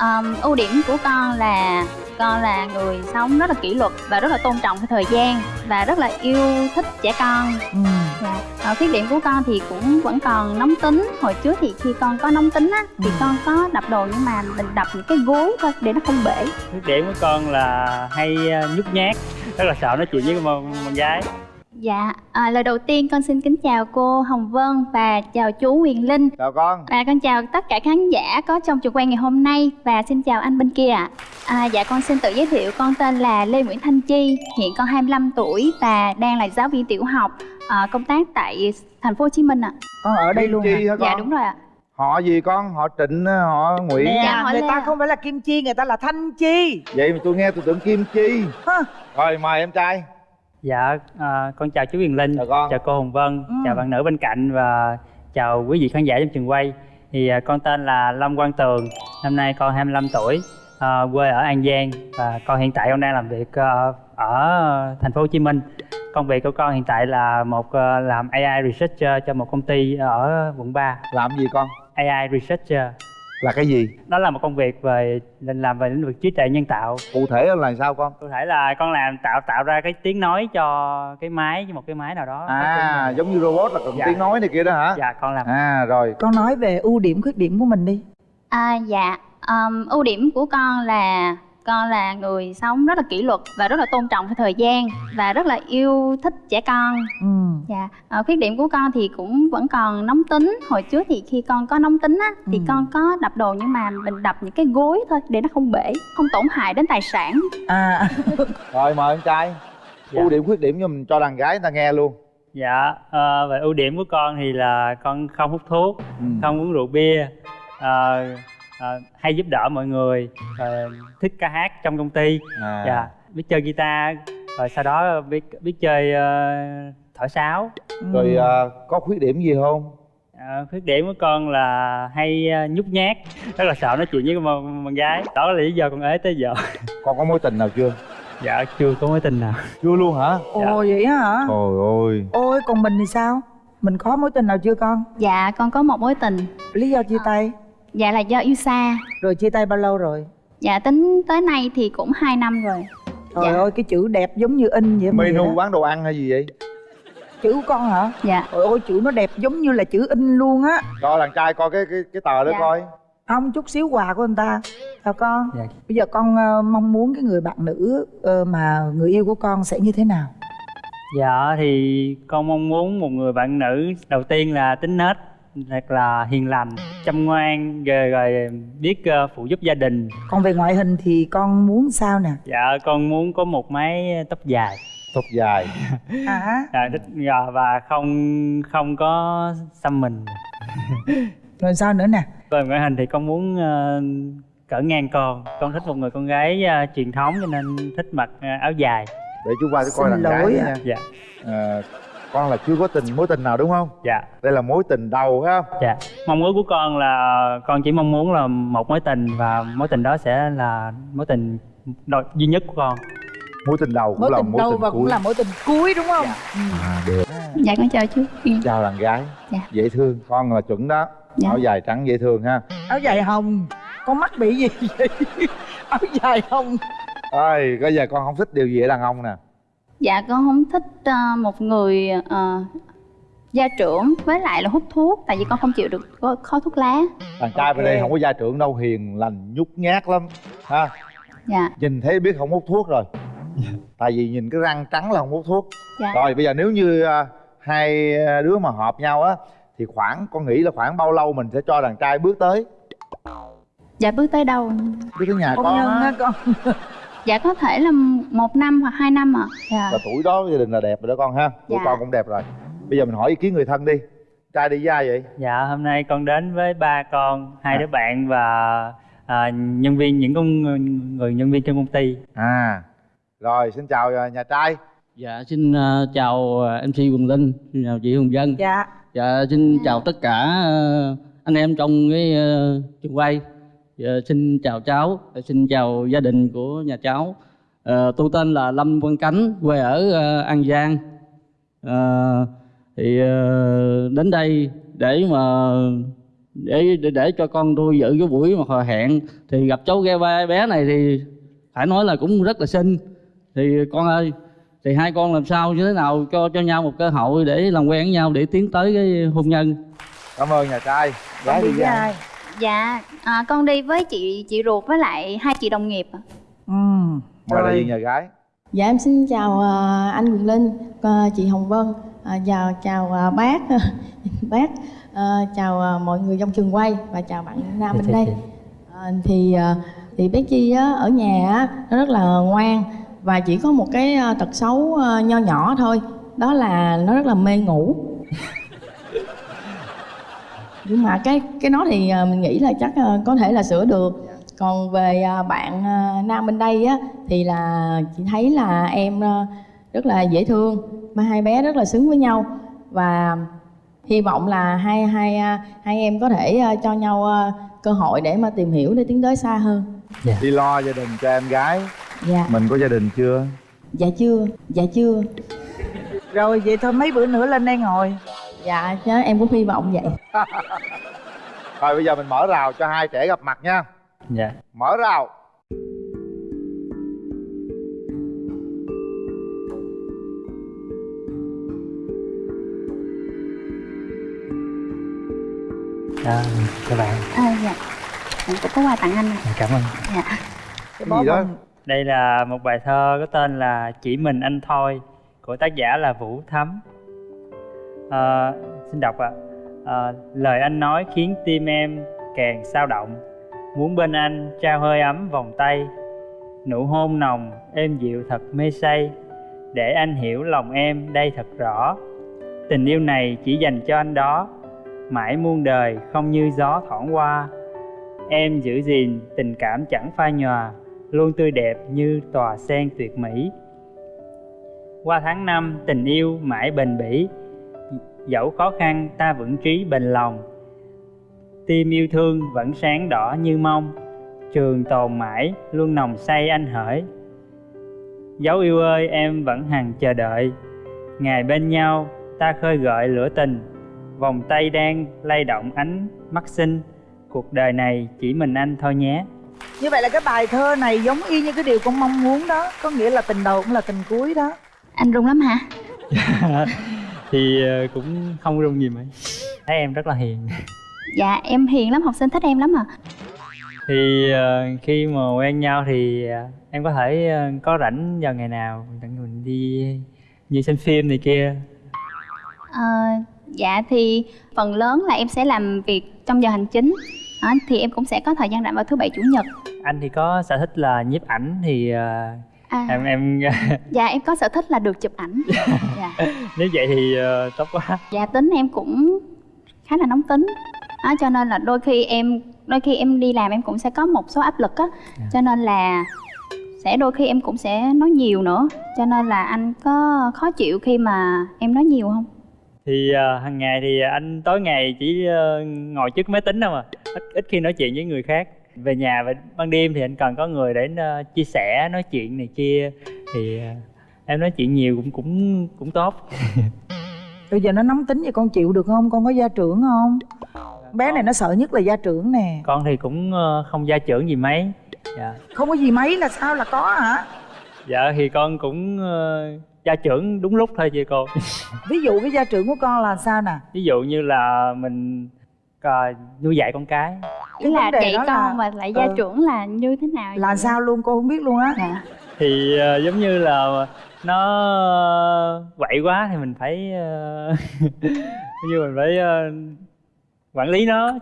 um, ưu điểm của con là con là người sống rất là kỷ luật và rất là tôn trọng thời gian và rất là yêu thích trẻ con ừ. dạ. Ờ, khuyết điểm của con thì cũng vẫn còn nóng tính hồi trước thì khi con có nóng tính á thì Ừ. con có đập đồ nhưng mà mình đập những cái gối thôi để nó không bể khuyết điểm của con là hay ờ, nhút nhát rất là sợ nói chuyện với con, con gái dạ à, lời đầu tiên con xin kính chào cô hồng vân và chào chú huyền linh chào con và con chào tất cả khán giả có trong trường quay ngày hôm nay và xin chào anh bên kia ạ. À, dạ con xin tự giới thiệu con tên là Lê Nguyễn Thanh Chi, hiện con 25 tuổi và đang là giáo viên tiểu học à, công tác tại thành phố Hồ Chí Minh ạ. con ở đây Kim luôn chi hả hả con Dạ đúng rồi ạ. họ gì con họ trịnh họ nguyễn nè Dạ, người Lê ta ạ. không phải là kim chi người ta là thanh chi vậy mà tôi nghe tôi tưởng kim chi Hả? rồi mời em trai dạ ờ, con chào chú Huyền Linh. Chào con. chào cô Hồng Vân. Ừ. chào bạn nữ bên cạnh và chào quý vị khán giả trong trường quay. Thì ờ, con tên là Lâm Quang Tường. Năm nay con 25 tuổi ờ, quê ở An Giang. Và con hiện tại con đang làm việc ờ, ở thành phố Hồ Chí Minh. Công việc của con hiện tại là một ờ, làm AI researcher cho một công ty ở quận 3 làm gì con? AI researcher là cái gì? Đó là một công việc về mình làm về lĩnh vực trí tuệ nhân tạo. Cụ thể là sao con? Cụ thể là con làm tạo tạo ra cái tiếng nói cho cái máy với một cái máy nào đó. À giống như robot là cần Dạ. tiếng nói này kia đó hả? Dạ con làm. À rồi. Con nói về ưu điểm khuyết điểm của mình đi. À, dạ. Um, ưu điểm của con là con là người sống rất là kỷ luật và rất là tôn trọng thời gian và rất là yêu thích trẻ con ừ. Dạ, ờ, khuyết điểm của con thì cũng vẫn còn nóng tính Hồi trước thì khi con có nóng tính á Thì Ừ. con có đập đồ nhưng mà mình đập những cái gối thôi Để nó không bể, không tổn hại đến tài sản à rồi mời em trai Dạ. ưu điểm khuyết điểm cho mình cho đàn gái người ta nghe luôn dạ ờ, về ưu điểm của con thì là con không hút thuốc ừ. không uống rượu bia ờ, ờ, hay giúp đỡ mọi người ờ, thích ca hát trong công ty. À. dạ. Biết chơi guitar rồi sau đó biết biết chơi ờ, thổi sáo. Rồi à, có khuyết điểm gì không? Ờ, khuyết điểm của con là hay ờ, nhút nhát. Rất là sợ nói chuyện với con, con gái. Đó là lý do con ế tới giờ. Con có mối tình nào chưa? Dạ chưa có mối tình nào. Chưa luôn hả? Ồ vậy á hả? Trời ơi. Ôi còn mình thì sao? Mình có mối tình nào chưa con? Dạ, con có một mối tình. Lý do chia tay Dạ là do yêu xa rồi chia tay bao lâu rồi? Dạ tính tới nay thì cũng 2 năm rồi. Trời Dạ. ơi cái chữ đẹp giống như in vậy menu bán đồ ăn hay gì vậy? Chữ của con hả? Dạ, trời ơi chữ nó đẹp giống như là chữ in luôn á. Cho đàn trai coi cái cái cái tờ đó Dạ. coi. Không chút xíu quà của anh ta. Chào con? Dạ. bây giờ con ờ, mong muốn cái người bạn nữ ờ, mà người yêu của con sẽ như thế nào? Dạ thì con mong muốn một người bạn nữ đầu tiên là tính nết thật là hiền lành, chăm ngoan rồi, rồi biết ờ, phụ giúp gia đình. còn về ngoại hình thì con muốn sao nè Dạ con muốn có một mái tóc dài tóc dài à dạ, thích dạ, và không không có xăm mình. rồi sao nữa nè Về ngoại hình thì con muốn ờ, cỡ ngang con. Con thích một người con gái ờ, truyền thống cho nên thích mặc ờ, áo dài. để chú qua tôi coi Xin đàn gái lỗi ạ. Dạ à, con là chưa có tình mối tình nào đúng không? Dạ. Đây là mối tình đầu ha dạ. Mong ước của con là con chỉ mong muốn là một mối tình và mối tình đó sẽ là mối tình duy nhất của con. mối tình đầu cũng mối là tình mối đầu tình và cũng cuối. là mối tình cuối đúng không? Ừ. à, được. Dạ con chào chú. Chào đàn gái. Dạ. dễ thương. Con là chuẩn đó. Dạ. áo dài trắng dễ thương ha. Áo dài hồng. Con mắc bị gì vậy? Áo dài hồng. Ơi bây giờ con không thích điều gì ở đàn ông nè Dạ con không thích ờ, một người ờ, gia trưởng với lại là hút thuốc Tại vì con không chịu được có- khói thuốc lá. Đàn trai bên Ok. đây không có gia trưởng đâu hiền lành nhút nhát lắm ha? Dạ, nhìn thấy biết không hút thuốc rồi. Tại vì nhìn cái răng trắng là không hút thuốc. Dạ. Rồi bây giờ nếu như à, hai đứa mà hợp nhau á thì khoảng con nghĩ là khoảng bao lâu mình sẽ cho đàn trai bước tới? Dạ bước tới đâu? Bước tới nhà con con nhân á. á con Dạ có thể là một năm hoặc hai năm ạ Dạ, là tuổi đó gia đình là đẹp rồi đó con ha tuổi Dạ. con cũng đẹp rồi bây giờ mình hỏi ý kiến người thân đi trai đi với ai vậy Dạ hôm nay con đến với ba con, hai À. đứa bạn và à, nhân viên những con người nhân viên trong công ty. à rồi xin chào à, nhà trai Dạ xin ờ, chào ờ, MC Quỳnh Linh, xin chào chị Hồng Dân. dạ Dạ xin chào tất cả ờ, anh em trong cái ờ, trường quay. Dạ, xin chào cháu, Dạ, xin chào gia đình của nhà cháu. Ờ, tôi tên là Lâm Quang Cánh, quê ở ờ, An Giang. Ờ, thì ờ, đến đây để mà để để, để cho con tôi dự cái buổi mà hò hẹn. Thì gặp cháu ghe ba bé này thì phải nói là cũng rất là xinh. Thì con ơi thì hai con làm sao như thế nào cho cho nhau một cơ hội để làm quen với nhau để tiến tới cái hôn nhân? Cảm ơn nhà trai. Gái đi với ai dạ à, con đi với chị chị ruột với lại hai chị đồng nghiệp ạ. ừ mời đại rồi diện nhà gái Dạ em xin chào à, anh Quyền Linh, à, chị Hồng Vân, à, chào chào à, bác, bác, à, chào à, mọi người trong trường quay và chào bạn Nam bên đây. À, thì à, thì bé Chi á, ở nhà á, nó rất là ngoan và chỉ có một cái tật xấu nho nhỏ thôi, đó là nó rất là mê ngủ. Nhưng mà cái cái nó thì à, mình nghĩ là chắc à, có thể là sửa được. Còn về à, bạn Nam bên đây á thì là chị thấy là em rất là dễ thương mà hai bé rất là xứng với nhau và hy vọng là hai hai hai em có thể cho nhau cơ hội để mà tìm hiểu để tiến tới xa hơn. đi lo gia đình cho em gái Dạ, mình có gia đình chưa dạ chưa, dạ chưa. rồi vậy thôi mấy bữa nữa lên đây ngồi Dạ chứ em cũng hy vọng vậy. rồi bây giờ mình mở rào cho hai trẻ gặp mặt nha. Dạ. Mở rào. À, các bạn. À, dạ. Em cũng có quà tặng anh. Nè cảm ơn. Dạ. Cái gì đó? đây là một bài thơ có tên là chỉ mình anh thôi của tác giả là vũ thấm à, xin đọc ạ. À, lời anh nói khiến tim em càng sao động. Muốn bên anh trao hơi ấm vòng tay. Nụ hôn nồng êm dịu thật mê say. Để anh hiểu lòng em đây thật rõ. Tình yêu này chỉ dành cho anh đó. Mãi muôn đời không như gió thoảng qua. Em giữ gìn tình cảm chẳng phai nhòa luôn tươi đẹp như tòa sen tuyệt mỹ. Qua tháng năm tình yêu mãi bền bỉ dẫu khó khăn ta vững trí bền lòng. Tim yêu thương vẫn sáng đỏ như mong trường tồn mãi luôn nồng say anh hỡi. Dấu yêu ơi em vẫn hằng chờ đợi. Ngày bên nhau ta khơi gợi lửa tình. Vòng tay đang lay động ánh mắt xinh. Cuộc đời này chỉ mình anh thôi nhé. Như vậy là cái bài thơ này giống y như cái điều con mong muốn đó. Có nghĩa là tình đầu cũng là tình cuối đó. Anh rung lắm hả thì ờ, cũng không rung gì mấy. Thấy em rất là hiền. Dạ em hiền lắm học sinh thích em lắm à thì ờ, khi mà quen nhau thì ờ, em có thể có rảnh vào ngày nào tặng mình đi như xem phim này kia. Ờ, dạ thì phần lớn là em sẽ làm việc trong giờ hành chính. Đó, thì em cũng sẽ có thời gian rảnh vào thứ bảy chủ nhật. Anh thì có sở thích là nhiếp ảnh thì ờ, à, em em dạ em có sở thích là được chụp ảnh. Dạ. nếu vậy thì ờ, tốt quá. Dạ tính em cũng khá là nóng tính. Đó, cho nên là đôi khi em đôi khi em đi làm em cũng sẽ có một số áp lực á. Cho nên là sẽ đôi khi em cũng sẽ nói nhiều nữa. Cho nên là anh có khó chịu khi mà em nói nhiều không? Thì ờ, hàng ngày thì anh tối ngày chỉ ờ, ngồi trước máy tính thôi mà ít, ít khi nói chuyện với người khác về nhà và ban đêm thì anh cần có người để ờ, chia sẻ nói chuyện này kia. Thì ờ, em nói chuyện nhiều cũng cũng cũng tốt. Bây giờ nó nóng tính vậy con chịu được không? Con có gia trưởng không? Bé này nó sợ nhất là gia trưởng nè. Con thì cũng ờ, không gia trưởng gì mấy. Dạ. Không có gì mấy là sao là có hả? Dạ thì con cũng gia trưởng đúng lúc thôi chị cô. Ví dụ cái gia trưởng của con là sao nè? Ví dụ như là mình ờ, nuôi dạy con cái ý là vấn đề dạy đó con là- mà lại gia ừ. trưởng là như thế nào là vậy? sao luôn cô không biết luôn á. Dạ. Thì ờ, giống như là nó quậy quá thì mình phải ờ, như mình phải ờ, quản lý nó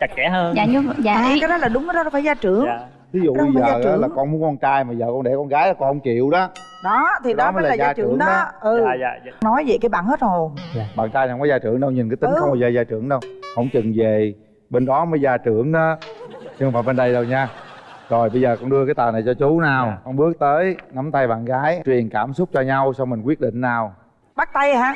chặt chẽ hơn. Dạ như dạ à cái đó là đúng cái đó là phải gia trưởng. Dạ. Ví dụ bây giờ trưởng. là con muốn con trai mà vợ con để con gái là con không chịu đó. Đó thì Đó đó, mới là là gia gia trưởng trưởng đó. đó. ừ. Dạ dạ dạ. Nói vậy cái bạn hết hồn bạn trai không có gia trưởng đâu nhìn cái tính Ừ. không bao giờ gia trưởng đâu. Không chừng về bên đó mới gia trưởng đó. Chứ không phải bên đây đâu nha. Rồi bây giờ con đưa cái tờ này cho chú nào. Dạ. con bước tới nắm tay bạn gái truyền cảm xúc cho nhau xong mình quyết định nào? Bắt tay hả?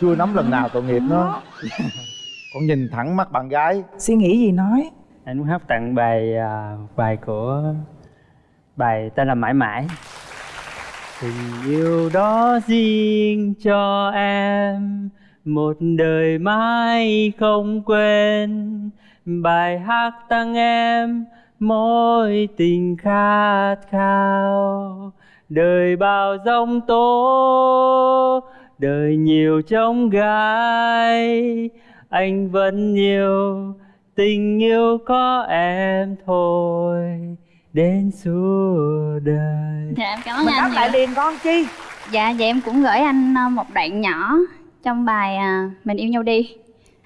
Chưa nắm lần nào tội nghiệp nó con nhìn thẳng mắt bạn gái. Suy nghĩ gì nói? Anh muốn hát tặng bài à, bài của bài tên là mãi mãi. Tình yêu đó riêng cho em một đời mãi không quên bài hát tặng em mối tình khát khao. Đời bao giông tố đời nhiều trông gai. Anh vẫn nhiều tình yêu có em thôi. Đến suốt đời. Dạ em cảm ơn mình anh đáp lại liền con chi. Dạ vậy em cũng gửi anh ờ, một đoạn nhỏ trong bài à, mình yêu nhau đi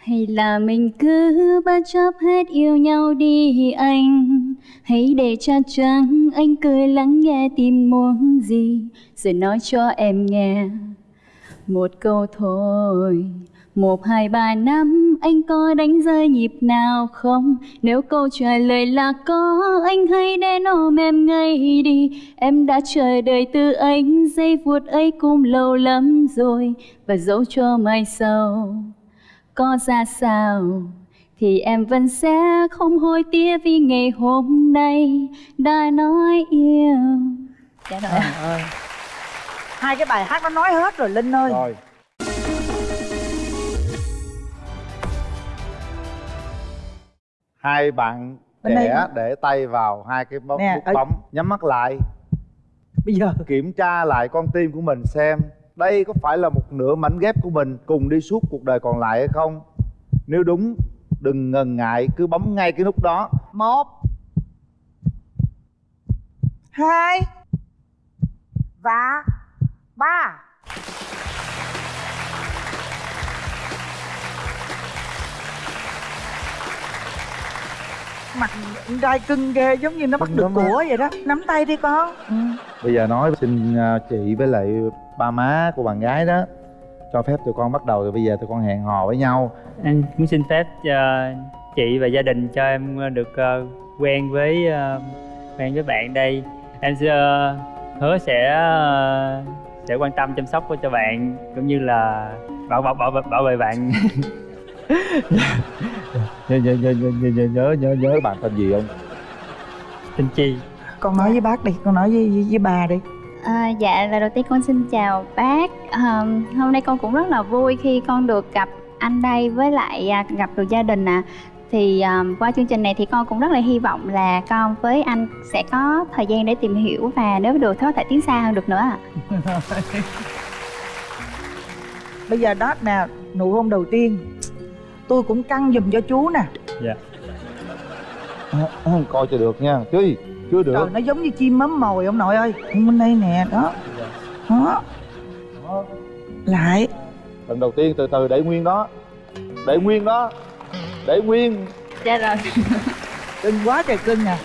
hay là mình cứ bất chấp hết yêu nhau đi anh? Hãy để cha trắng anh cười lắng nghe tim muốn gì, Rồi nói cho em nghe. Một câu thôi, một, hai, ba năm, anh có đánh rơi nhịp nào không? Nếu câu trả lời là có, Anh hãy đến ôm em ngay đi. Em đã chờ đợi từ anh, Giây phút ấy cũng lâu lắm rồi, Và dẫu cho mai sau có ra sao? Thì em vẫn sẽ không hối tiếc Vì ngày hôm nay Đã nói yêu. Dạ rồi. Trời ơi. Hai cái bài hát nó nói hết rồi linh ơi. Rồi. Hai bạn Bên đây trẻ hả? để tay vào hai cái bóng Nè, nút ở- bấm nhắm mắt lại. Bây giờ. Kiểm tra lại con tim của mình xem đây có phải là một nửa mảnh ghép của mình cùng đi suốt cuộc đời còn lại hay không? Nếu đúng, đừng ngần ngại, cứ bấm ngay cái nút đó. Một, hai, và ba. Mặt con trai cưng ghê giống như nó bắt được của vậy đó nắm tay đi con ừ. bây giờ nói xin à, chị với lại ba má của bạn gái đó cho phép tụi con bắt đầu rồi bây giờ tụi con hẹn hò với nhau Em muốn xin phép cho chị và gia đình cho em ờ, được ờ, quen với quen với bạn đây. Em sẽ hứa sẽ sẽ quan tâm chăm sóc cho bạn cũng như là bảo bảo bảo bảo vệ bạn. nhớ nhớ nhớ nhớ nhớ nhớ nhớ nhớ bạn tên gì không? Tên Chi. con nói với bác đi con nói với, với, với bà đi. À, dạ lời đầu tiên con xin chào bác. À, hôm nay con cũng rất là vui khi con được gặp anh đây với lại à, gặp được gia đình à thì à, qua chương trình này thì con cũng rất là hy vọng là con với anh sẽ có thời gian để tìm hiểu và nếu được thì có thể tiến xa hơn được nữa ạ. Bây giờ đó nè nụ hôn đầu tiên tôi cũng căng giùm cho chú nè. À, à, coi cho được nha. Chứ chưa được. Trời nó giống như chim mắm mồi ông nội ơi. Bên đây nè đó. Đó. Lại. Lần đầu tiên từ từ để nguyên đó. Để nguyên đó. Để nguyên. Dạ rồi. Cưng quá trời cưng nè.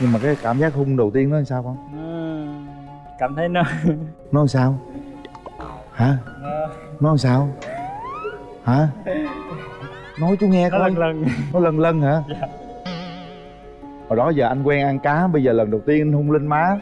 Nhưng mà cái cảm giác hung đầu tiên nó làm sao con? Nó- Cảm thấy nó nó làm sao? Hả? Nó làm sao? Hả nói chú nghe nó coi lần lần. nó lần lần hả Dạ. hồi đó giờ anh quen ăn cá bây giờ lần đầu tiên anh hung lên má